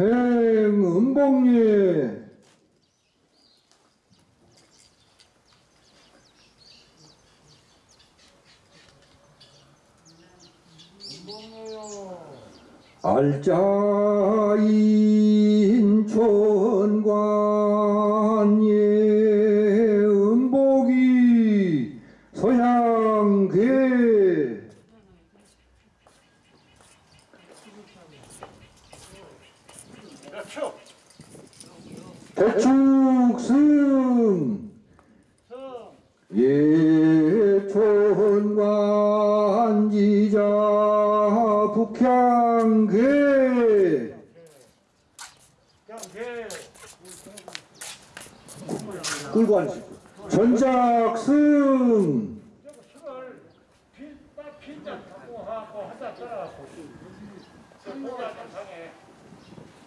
행은봉리 알자인 천관예 음복이 서양계 몇초 대축승. 승 예천관지자 북향계. 앉으시고 전작승 빈잔 갖고 하고 한잔 따라갖고 저 고자 정상에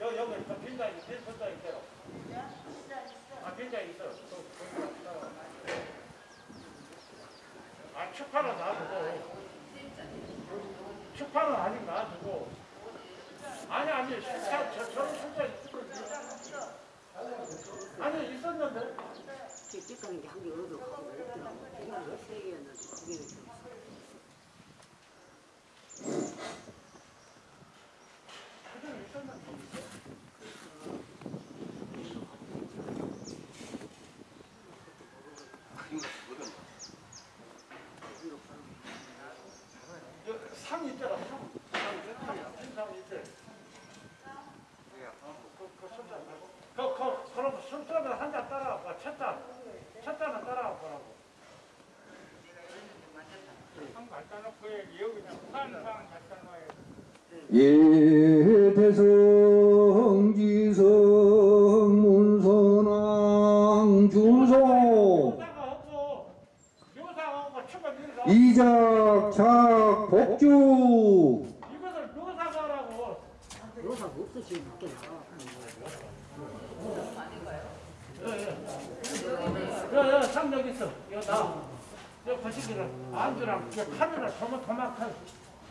여 여기 빈 있대요. 아 있어. 아 축파는 놔두고. 축파는 아직 놔두고 아니 아니 술자 저 저런 술자 있었는데 아니 있었는데. 찌꺼기 한개 얻어 가고. 이거 세 개였는데 두 개를 줬어. 그전 있었는데 여- 상 있잖아 상. 상, 상 있대. 어, 그, 그 손잡 말고. 그, 그, 그럼 손잡을 한잔 따라와. 첫 잔. 첫 잔은 따라와 보라고. 상 갖다 놓고 여기 그냥 상, 상 갖다 놔야 예 대성지성 문선왕 주소 묘사. 이작착 복주 상 여기 있어. 이거 나. 저 거시기를 안주랑 저 카드를 도마 도마칼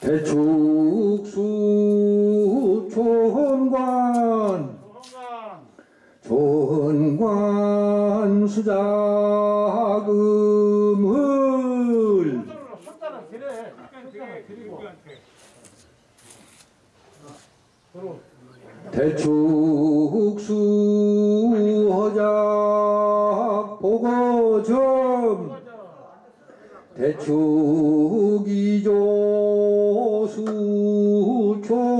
대축수 조성관. 초원관 수자금을 드리고. 그리고 대축수 허작 보고점 대축이조 수초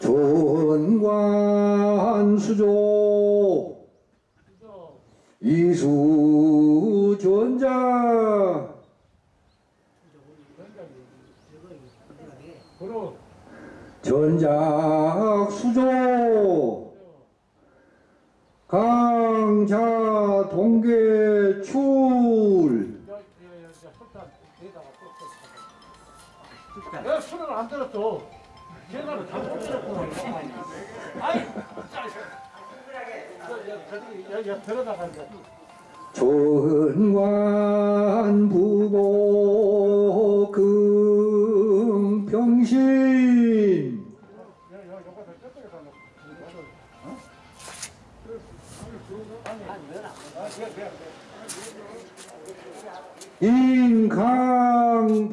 조헌관 수조. 그로 전작 수조 강자 동계 출. 왜 술을 안 들었어? 제가 잘못 들었구나. 아이. 저, 저기 들어다가 조헌관 부보 인강보기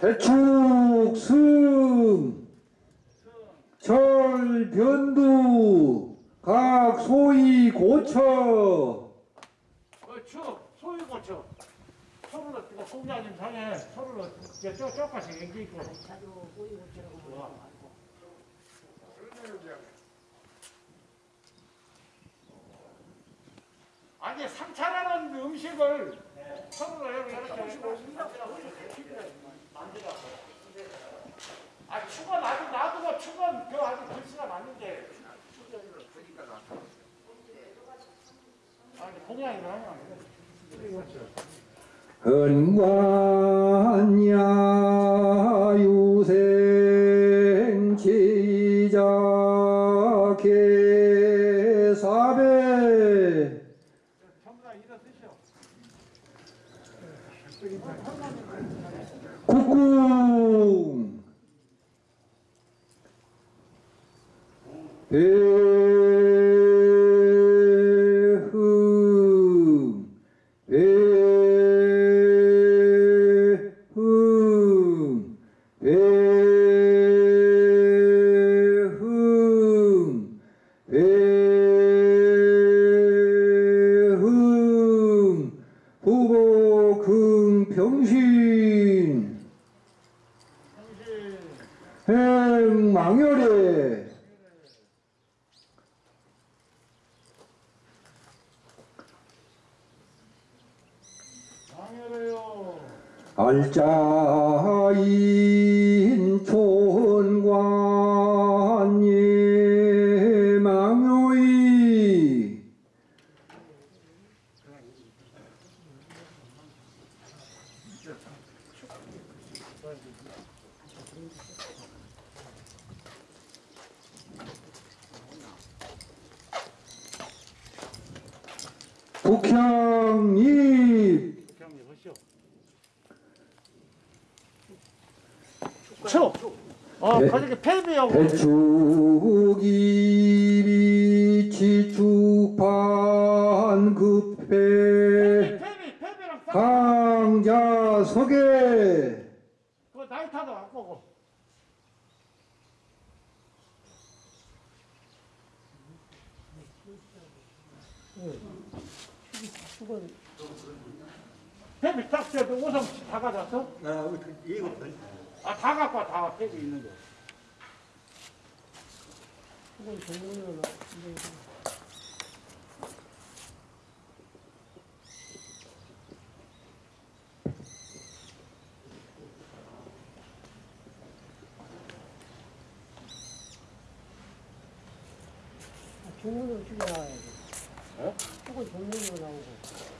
해축승 철변두 각 소위 고처 그 추, 소위 고쳐. 서로를 그 공장님 상에 서로를 이제 쪼 쪼까지 연기 있고. 아니 상차라는 음식을 서로를 이렇게 만들어. 아 축은 아직 놔두고 축은 그 아직 글씨가 맞는데. 아니 공양이라 하 다 이거 드셔. 국궁 배흥 배흥 배흥 배흥 후보 금평신 행망열에 망해래요. 알짜인 촌관 예망요이 북향잎 경리 보시오. 추. 어, 배- 거기 폐비하고 배추기비 지축판 급해 싹. 강자석에 그 나이타도 안 보고. 폐비 딱 져도 우선 다 가져왔어? 아, 이거 아, 다 갖고 와, 다 폐비 있는 거. 종문으로 죽여 나와야지. 축은 종문으로 나오고.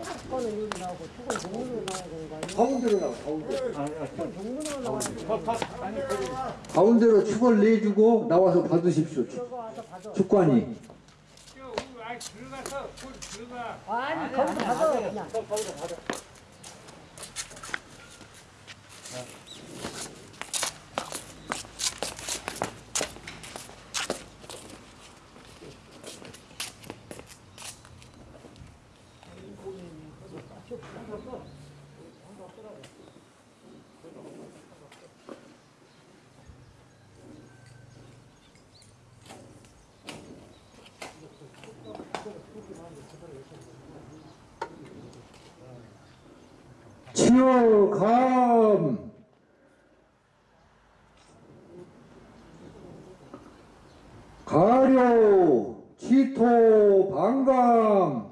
축구는 여기 나오고, 축은 나와야 되는 거 아니야? 가운데로 나와 가운데 축은 더, 아니, 그, 가운데로 축을 내주고 나와서 받으십시오. 축관이 아니, 거기서 받아, 그냥. 더, 거기서 받아. 지어감 가려 치토 방감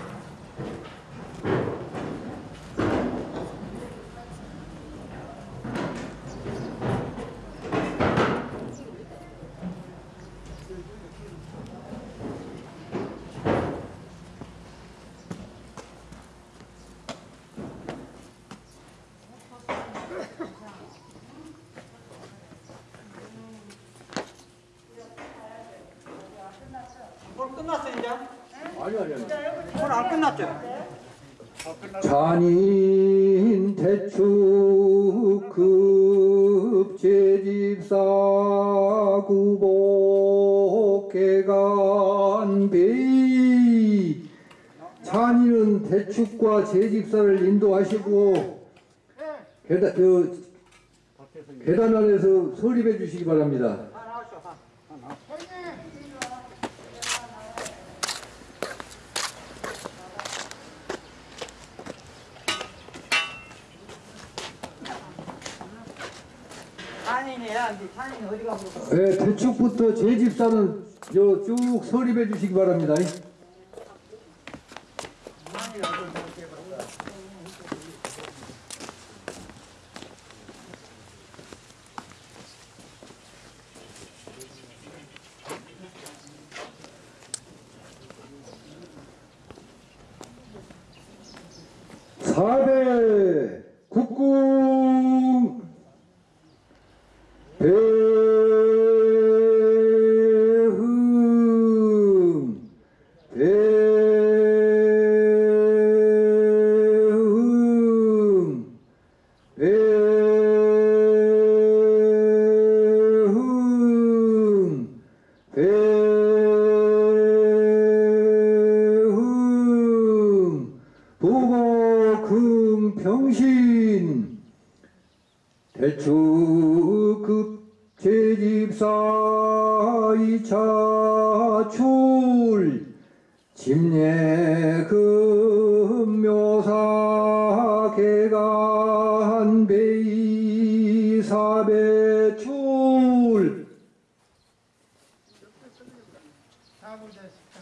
아니 아니 아니. 오늘 안 끝났죠? 잔인 대축급 제집사 구복개간 베이 잔인은 대축과 제집사를 인도하시고 계단, 저, 계단 안에서 설립해 주시기 바랍니다. 산인이야. 이제 산인이 어디 가고? 네, 대축부터 제 집사는 요쭉 설립해 주시기 바랍니다. 사대 국궁 배흥 배흥 배흥 배흥 보고 금평신 대추급 제집사 이차 출 집례금 묘사 개간 베이 사배출 사무자 식당.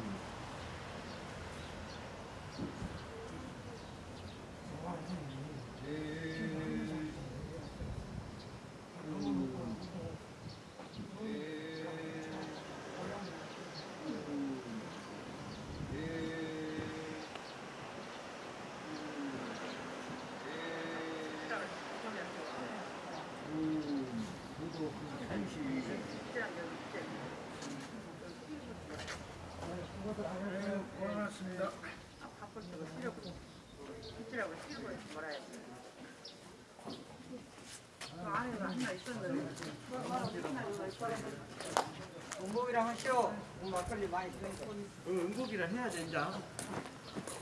운복이랑 하시오. 오늘 막걸리 많이 드니까. 응국이라 해야 된다.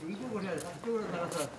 응국을 해야 돼. 쪽으로 나가서.